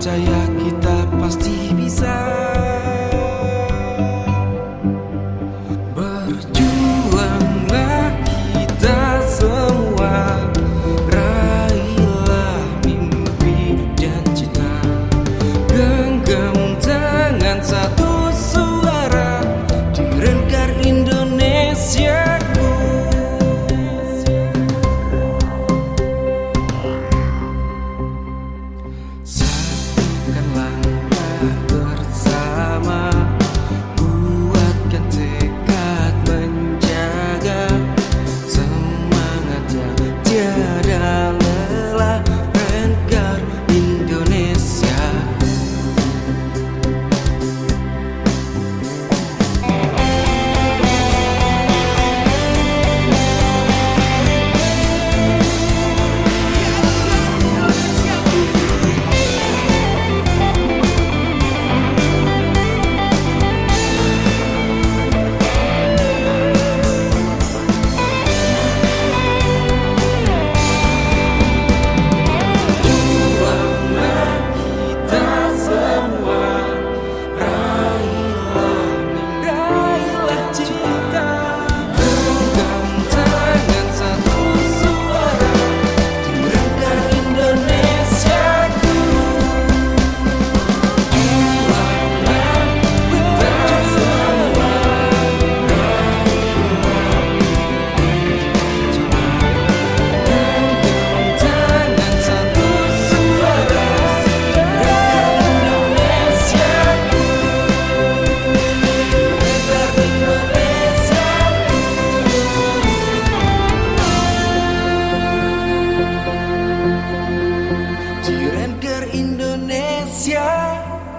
혼자야. Indonesia.